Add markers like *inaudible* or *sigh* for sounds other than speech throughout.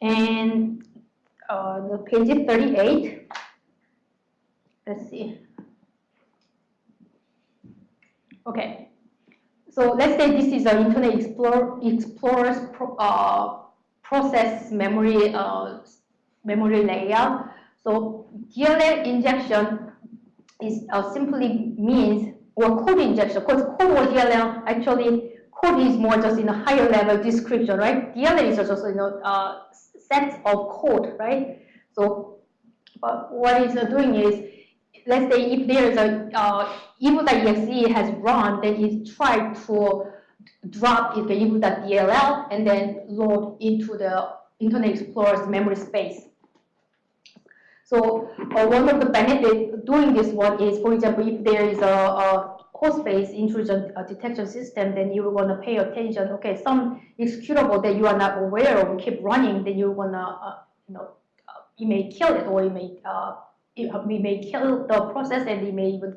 And uh, the page 38, let's see. Okay, so let's say this is an Internet Explorer, Explorer's pro, uh, process memory uh, memory layout. So DLL injection is uh, simply means or code injection because code or DLL actually code is more just in a higher level description, right? DLL is just you know uh, sets of code, right? So what it's doing is let's say if there's a uh, exe has run, then it tried to drop the evil.dll and then load into the Internet Explorer's memory space. So uh, one of the benefits doing this one is, for example, if there is a, a host-based intrusion uh, detection system, then you want to pay attention. Okay, some executable that you are not aware of keep running, then you want to, uh, you know, uh, you may kill it or you may uh, we may kill the process and we may even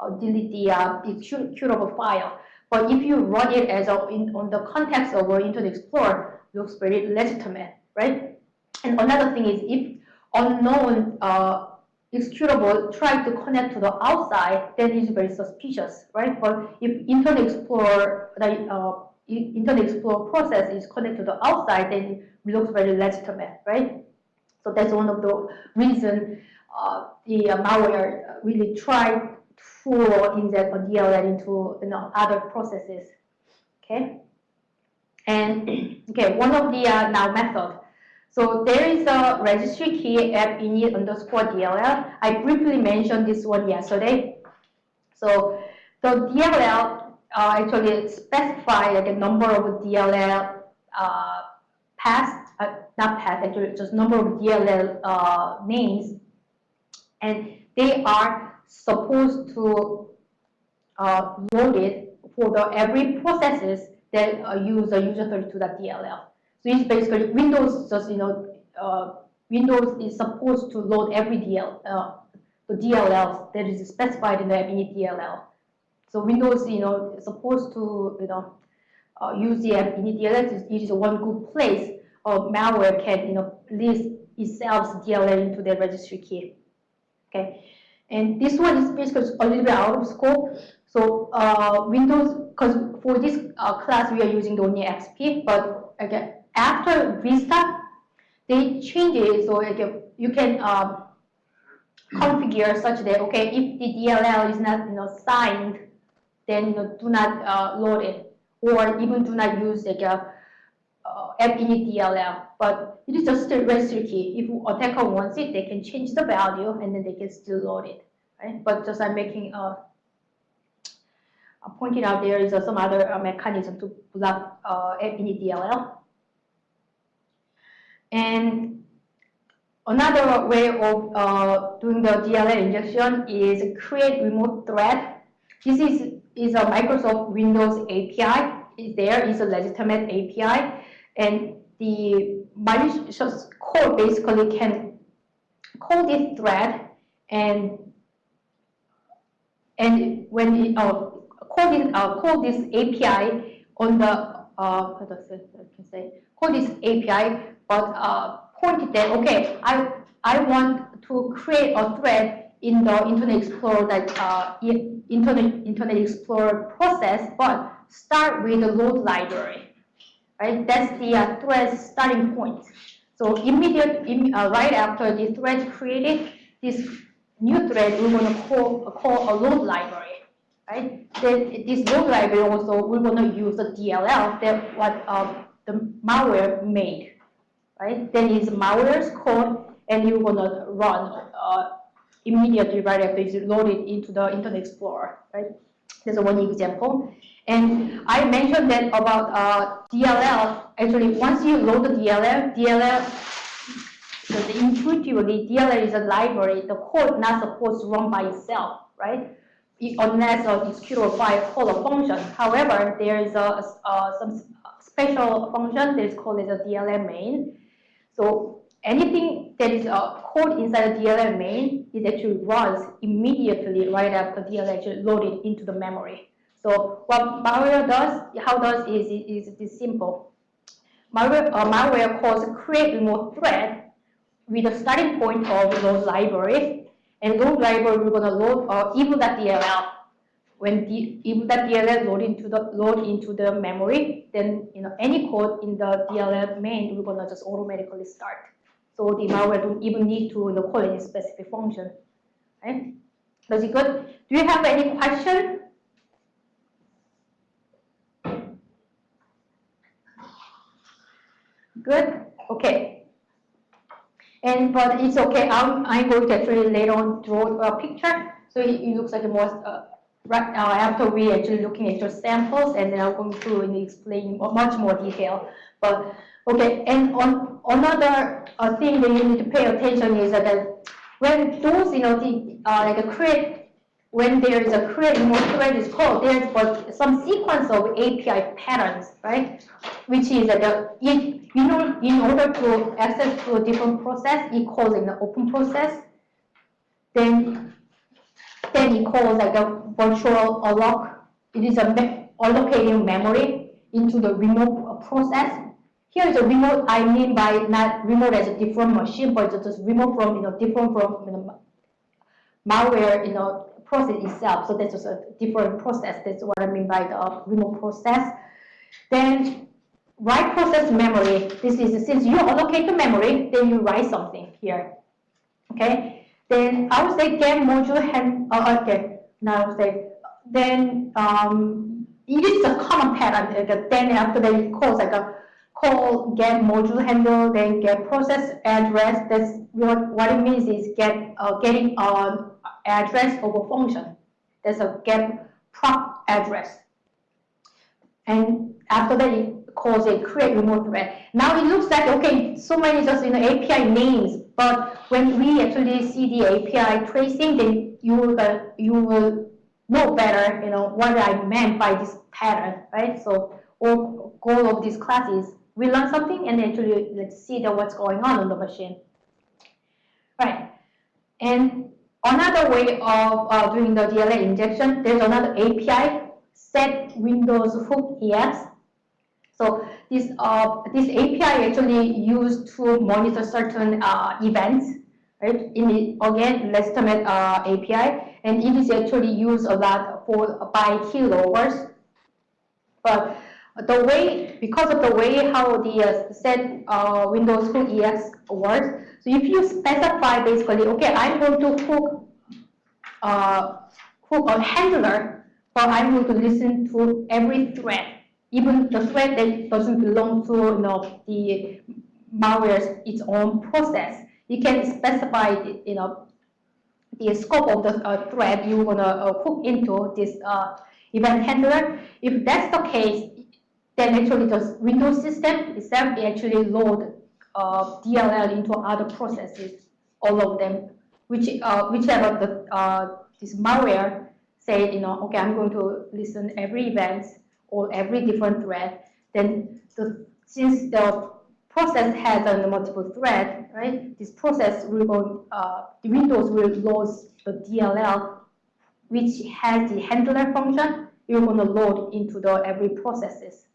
uh, delete the uh, executable file. But if you run it as a, in, on the context of Internet Explorer, looks very legitimate, right? And another thing is if unknown uh, executable try to connect to the outside, then it's very suspicious, right? But if Internet Explorer, the uh, Internet Explorer process is connected to the outside, then it looks very legitimate, right? So that's one of the reasons uh, the uh, malware really try to inject a DLL into you know, other processes. Okay. And *clears throat* okay, one of the uh, now method. So there is a registry key app init underscore DLL. I briefly mentioned this one yesterday. So the DLL uh, actually specify like a number of DLL uh, paths, uh, not paths, actually just number of DLL uh, names and they are supposed to uh, load it for the every processes that use a user32.dll. So it's basically Windows just you know uh, Windows is supposed to load every DL uh, the DLLs that is specified in the init DLL. So Windows you know is supposed to you know uh, use the init DLL. It is one good place or malware can you know list itself DLL into the registry key. Okay, and this one is basically a little bit out of scope. So uh, Windows, because for this uh, class we are using only XP, but again after restart, they change it so you can um, configure such that okay if the DLL is not you know signed, then you know do not uh, load it or even do not use like a uh, DLL. But it is just a registry key. If attacker wants it, they can change the value and then they can still load it. Right? But just I'm making a, pointing out there is some other uh, mechanism to block uh, DLL. And another way of uh, doing the DLL injection is create remote thread. This is, is a Microsoft Windows API. Is there is a legitimate API, and the malicious code basically can call this thread and and when it, uh, call this uh, call this API on the uh, how does can say call this API, but uh, point that okay, I I want to create a thread in the Internet Explorer that uh, Internet Internet Explorer process, but start with the load library right? That's the uh, thread starting point. So immediate, Im uh, right after the thread created, this new thread we're going to call call a load library, right? Then this load library also we're going to use the DLL that what uh, the malware made, right? Then it's malware's code, and you're going to run uh, immediately right after it's loaded into the Internet Explorer, right? There's one example. And I mentioned that about uh, DLL. Actually, once you load the DLL, DLL, because intuitively, DLL is a library. The code not supposed to run by itself, right? Unless a executable file call a function. However, there is a, a, some special function that is called as a DLL main. So anything that is a code inside the DLL main, it actually runs immediately right after DLL actually loaded into the memory. So what malware does, how does is is this simple. malware, uh, malware calls create remote thread with a starting point of those libraries. And those libraries we're gonna load uh, evil.dll. When the evil.dll load into the load into the memory, then you know any code in the DLL main we're gonna just automatically start. So the malware don't even need to you know, call any specific function. Right? Does it good? Do you have any question? Good? Okay. But it's okay. I'm I'm going to actually later on draw a picture. So it, it looks like a more uh, right uh, after we actually looking at your samples, and then I'm going to explain much more detail. But okay, and on another uh, thing that you need to pay attention is that when those you know the uh, like a create when there is a create remote thread is called, there's some sequence of API patterns, right? Which is that the, you know, in order to access to a different process, it calls in an open process. Then, then it calls like a virtual alloc. It is a me allocating memory into the remote process. Here is a remote. I mean by not remote as a different machine, but just remote from you know different from you know, malware you know process itself. So that's just a different process. That's what I mean by the remote process. Then write process memory. This is since you allocate the memory, then you write something here. Okay. Then I would say get module hand. Oh, okay. Now I would say then um, it is a common pattern. Like then after that it calls like a call get module handle, then get process address. That's what what it means is get uh, getting uh, address over function. There's a get proc address. And after that, it calls a create remote thread. Now it looks like, okay, so many just you know, API names, but when we actually see the API tracing, then you will, uh, you will know better, you know, what I meant by this pattern, right? So all goal of this class is we learn something and actually let's see the, what's going on on the machine. Right. And Another way of uh, doing the DLL injection, there's another API, set Windows hook EX. So this uh, this API actually used to monitor certain uh, events, right? In the, again, legitimate uh, API, and it is actually used a lot for by keyloggers. But the way, because of the way how the uh, set uh, Windows hook EX works, so if you specify basically, okay, I'm going to hook, uh, hook a handler, but I'm going to listen to every thread, even the thread that doesn't belong to you know, the malware's its own process. You can specify, you know, the scope of the uh, thread you want to uh, hook into this uh, event handler. If that's the case, then actually the Windows system itself actually load uh, DLL into other processes, all of them, which uh, whichever the uh, this malware say, you know, okay, I'm going to listen every event or every different thread. Then the since the process has a multiple thread, right? This process will go, uh, the Windows will load the DLL, which has the handler function. You're going to load into the every processes.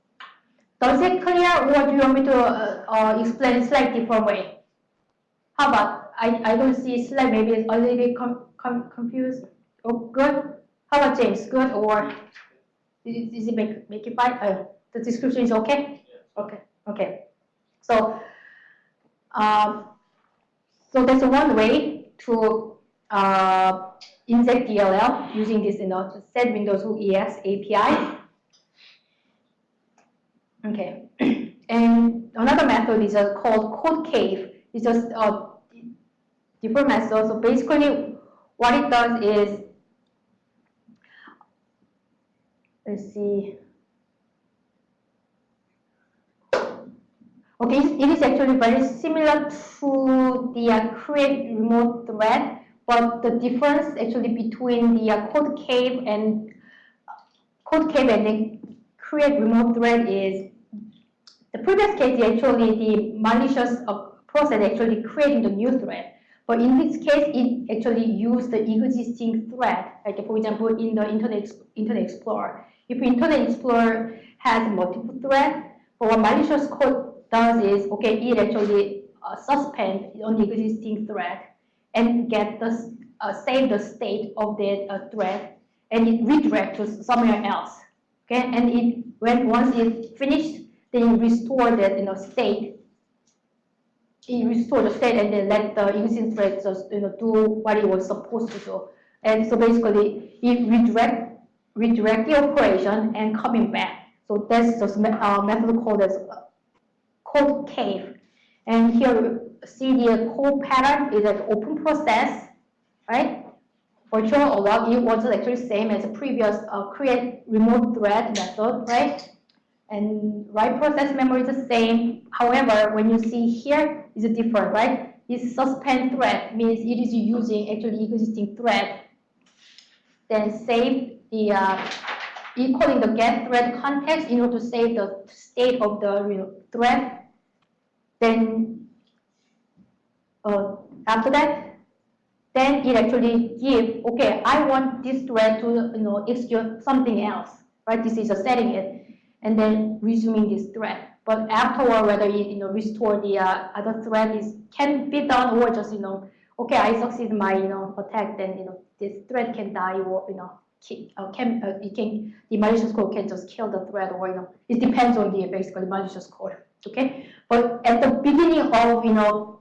Does it clear or do you want me to uh, uh, explain slightly different way? How about, I, I don't see slide, maybe it's a little bit com com confused. Oh, good. How about James, good or is it make, make it fine? Uh, the description is okay? Okay, okay. So, um, so that's one way to uh, inject DLL using this you know, set Windows EX API. Okay, *clears throat* and another method is uh, called code cave. It's just a different method. So basically, what it does is, let's see. Okay, it is actually very similar to the uh, create remote thread, but the difference actually between the uh, code cave and uh, code cave and the create remote thread is the previous case, actually the malicious uh, process actually creating the new thread. But in this case, it actually used the existing thread. Like for example, in the Internet, Internet Explorer. If Internet Explorer has multiple threads, for a malicious code does is, okay, it actually uh, suspend on the existing thread and get the, uh, save the state of that uh, thread and it redirect to somewhere else. Okay, and it, when, once it finished, then restore that, you know, state. It restore the state and then let the existing thread just, you know, do what it was supposed to do. And so basically, it redirect, redirect the operation and coming back. So that's just uh, method called as uh, code cave. And here see the code pattern is an open process, right? Virtual alloc, it was actually same as the previous uh, create remote thread method, right? And write process memory is the same. However, when you see here, is a different, right? This suspend thread means it is using actually existing thread. Then save the uh, equaling the get thread context in order to save the state of the know, thread. Then uh, after that, then it actually give, okay, I want this thread to you know execute something else, right? This is a setting it, and then resuming this thread. But afterward, whether it you know restore the uh, other thread is can be done or just you know, okay, I succeed my you know attack, then you know this thread can die or you know uh, can uh, can the malicious code can just kill the thread or you know it depends on the basically malicious code. Okay, but at the beginning of you know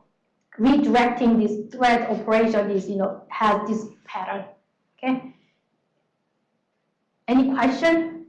redirecting this thread operation is, you know, has this pattern, okay? Any question?